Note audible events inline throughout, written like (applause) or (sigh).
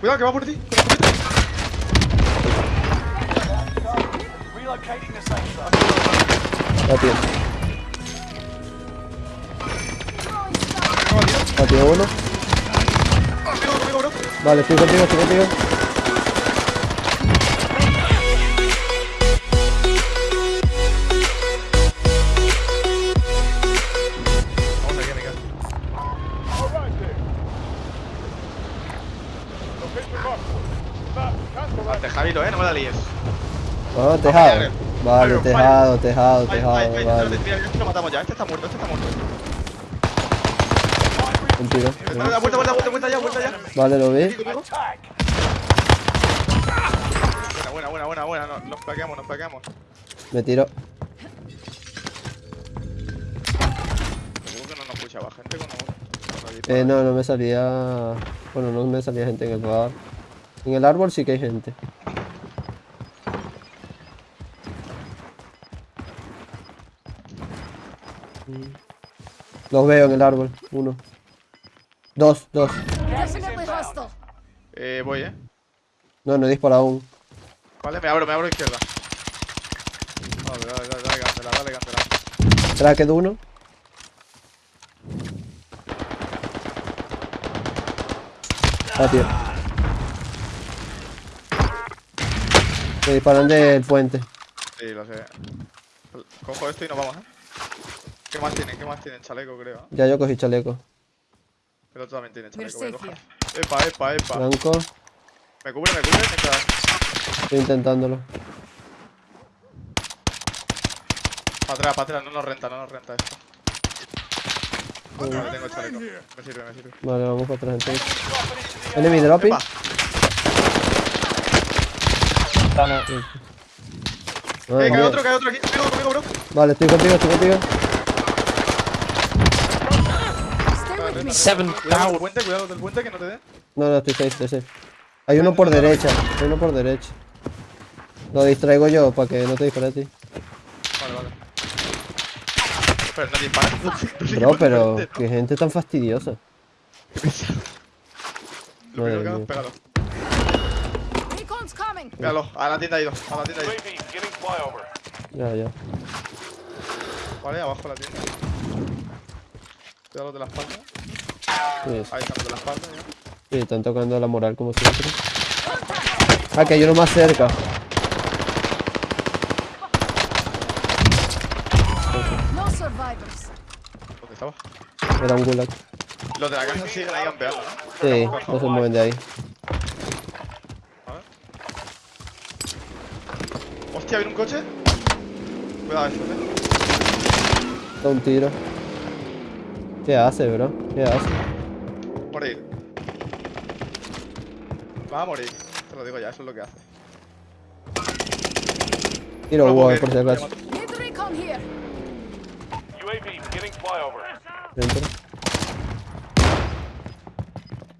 Cuidado, que va por ti. La tío uno. Vale, estoy contigo, estoy contigo. Tejado. Vale, tejado, tejado, tejado, vale. este lo matamos ya, este está muerto, este está muerto. Un tiro. Vuelta, vuelta, vuelta, vuelta, vuelta ya, vuelta ya. Vale, lo vi. Buena, buena, buena, buena, buena. Nos, plaqueamos, nos plaqueamos. Me tiro. Gente con Eh, no, no me salía... Bueno, no me salía gente en el bar. En el árbol sí que hay gente. Los veo en el árbol. Uno. Dos, dos. Eh, voy, eh. No, no he disparado aún. Vale, me abro, me abro a izquierda. Dale, dale, dale, dale, candela, dale, candela. Tracked uno. Ah, tío. Me disparan del puente. Sí, lo sé. Cojo esto y nos vamos, eh. ¿Qué más tienen? ¿Qué más tienen? Chaleco, creo. Ya yo cogí chaleco. El otro también tiene chaleco. Voy a safe coger. Epa, epa, epa. Blanco. Me cubre, me cubre. Estoy intentándolo. Para atrás, para atrás. No nos renta, no nos renta esto. Vale, tengo chaleco. Me sirve, me sirve. Vale, vamos para atrás entonces. Enemy dropping. Epa. Madre Eh, cae otro, cae otro aquí. Conmigo, conmigo, bro. Vale, estoy contigo, estoy contigo. Stay with me. Seven Cuidado del puente, cuidado del puente que no te dé. No, no, estoy safe, estoy safe. Hay uno por derecha, hay uno por derecha. Lo distraigo yo para que no te dispare a ti. Vale, vale. Pero no dispara. (laughs) Bro, pero qué gente tan fastidiosa. (laughs) Lo primero que hago es pegarlo. Recon's coming. Pégalo. A la tienda ha ido. A la tienda ha ido. Ya, ya. Vale, abajo la tienda. Cuidado de la espalda. Sí, Ahí están la espalda ya. sí, están tocando la moral como siempre. Ah, que hay uno más cerca. No survivors. ¿Dónde estaba? Era un gulag. Los de la casa siguen ahí campeando, ¿no? Sí, no se mueven de ahí. Vale. Hostia, ¿viene un coche? Cuidado esto, eh. Da un tiro. ¿Qué hace, bro? ¿Qué hace? Morir. Va a morir. Te lo digo ya, eso es lo que hace. Tiro No, wall, porque- por si acaso. Dentro.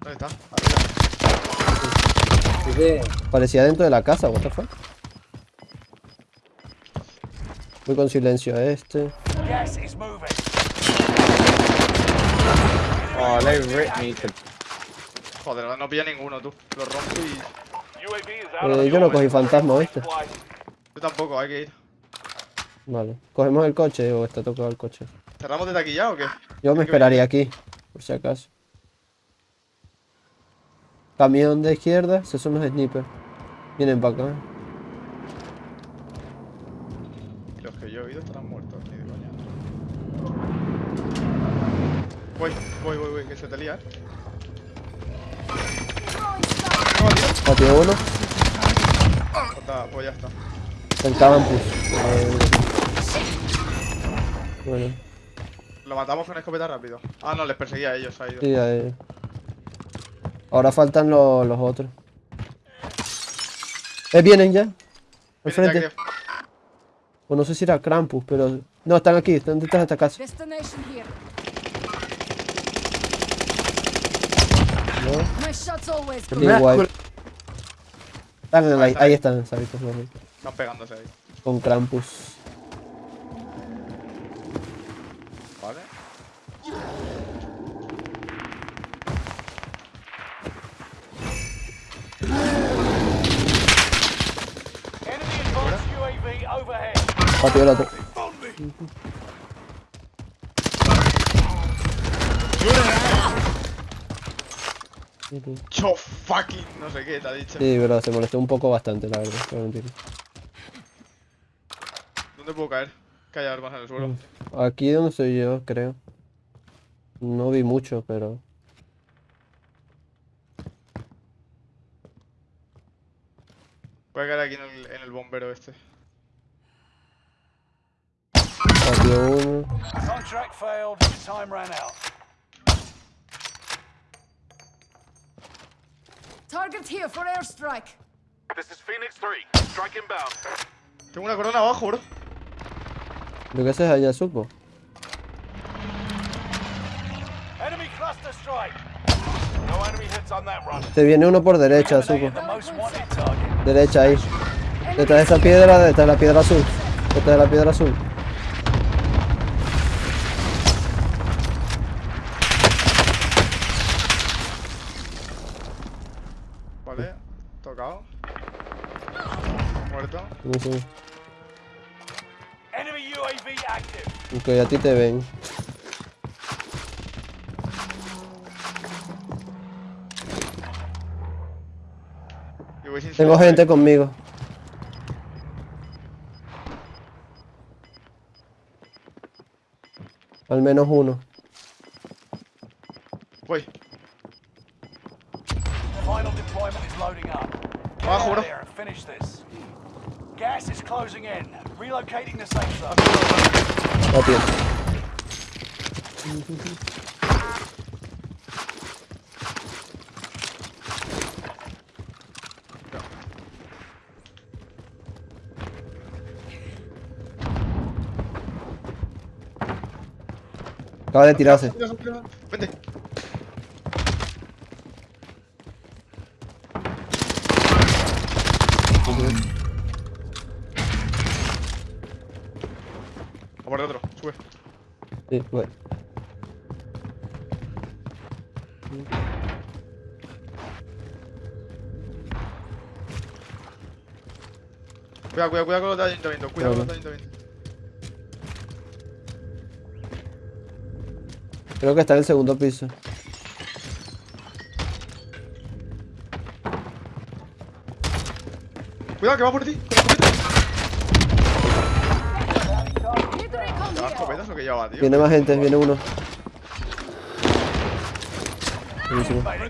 ¿Dónde está? Arriba. Parecía dentro de la casa, what the fuck. Voy con silencio a este. Moving. Oh, they ripped me to Joder, no- pilla ninguno, tú. Lo rompo y... Eh, yo no cogí fantasma, ¿viste? Yo tampoco, hay que ir. Vale. ¿Cogemos el coche o está tocado el coche? ¿Cerramos desde aquí ya o qué? Yo me esperaría aquí, por si acaso. Camión de izquierda, esos son los snipers. Vienen para acá. Los que yo he oído estarán muertos, ni de coña. Voy, voy, voy, voy, que se te lía, eh. Throwing stuff. ¿Qué va, tío? Patio uno, Pues está, Pues ya está. el campus. Bueno, Lo matamos con escopeta rápido. Ah, no, les perseguía a ellos, ha ido. sí, ahí. Ahora faltan los, los otros. Eh, vienen ya. Al frente. O no sé si era Krampus, pero. No, están aquí, están detrás de esta casa. Qué guay. Dale like, ahí están, Sabitos. Están pegándose ahí. Con Krampus. Vale. Patio el otro. Cho fucking. No sé qué te ha dicho. Sí, pero se molestó un poco bastante, la verdad. no voy a mentir. ¿Dónde puedo caer? Que haya armas en el suelo. Aquí donde estoy yo, creo. No vi mucho, pero... Voy a caer aquí en el, en el bombero este. Patio uno. Contract failed. Time ran out. Target here for airstrike. This is Phoenix 3. Strike inbound. Tengo una corona abajo, bro. Lo que haces allá, supo. Enemy cluster strike. No enemy hits on that run. Te viene uno por derecha, supo. Derecha ahí. Detrás de esa piedra, detrás de la piedra azul. Detrás de la piedra azul. Vale. Tocado. Muerto. Enemy UAV active. Aunque a ti te ven. Tengo gente conmigo. Al menos uno. Voy. Out bro. there and finish this. Gas is closing in. Relocating the safe zone. Patio. Acaba de tirarse. Por otro, sube. Sí, voy. Cuidado, cuidado, cuidado con los de ayuntamiento. Cuidado con los Vale. de ayuntamiento. Creo que está en el segundo piso. Cuidado, que va por ti. Que llevaba, tío? Viene más gente, viene uno. Buenísimo. Cago.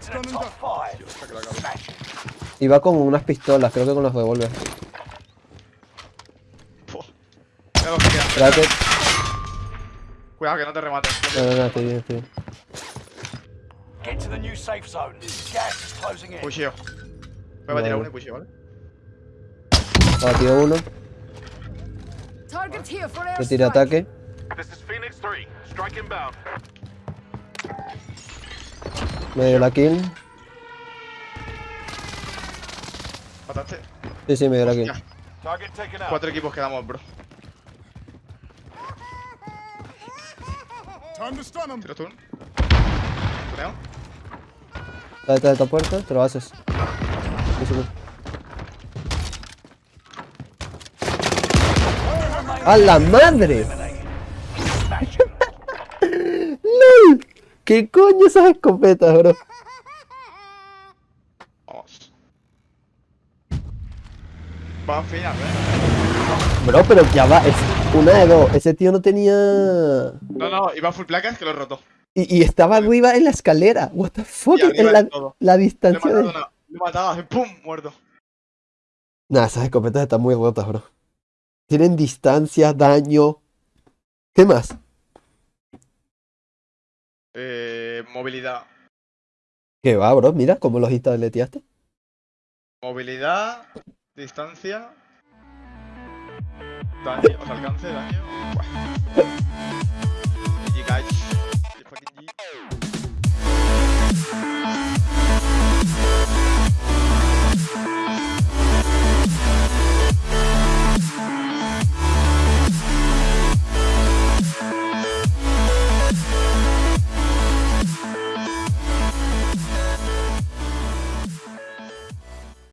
Iba con unas pistolas, creo que con los que. Espérate. Cuidado, que no te rematen. No, no, no, estoy bien, estoy bien. Get to the new safe zone. Gas is closing in. Pusheo. Voy a tirar Vale. uno y pusheo, ¿vale? Batido uno. For Le airstrike. ataque. This is Phoenix 3. Strike inbound. Me dio la kill. Mataste. Sí, sí, me dio la kill. Cuatro equipos quedamos, bro. Time to stun him. Tiro tú. Tuneo. Está detrás de esta puerta, te lo haces. ¡A la madre! ¿Qué coño esas escopetas, bro? Vamos. Va finas, eh. Bro, pero ya va, es una de dos. Ese tío no tenía. No, no, iba full placas que lo roto. Y, y estaba arriba en la escalera. What the fuck? En la, de la distancia de. Le he matado, hace pum, muerto. Nah, esas escopetas están muy rotas, bro. Tienen distancia, daño. ¿Qué más? Eh, movilidad. ¿Qué va, bro? Mira cómo los instaleteaste. Movilidad, distancia, daño, o sea, alcance, daño. Buah. Fucking G.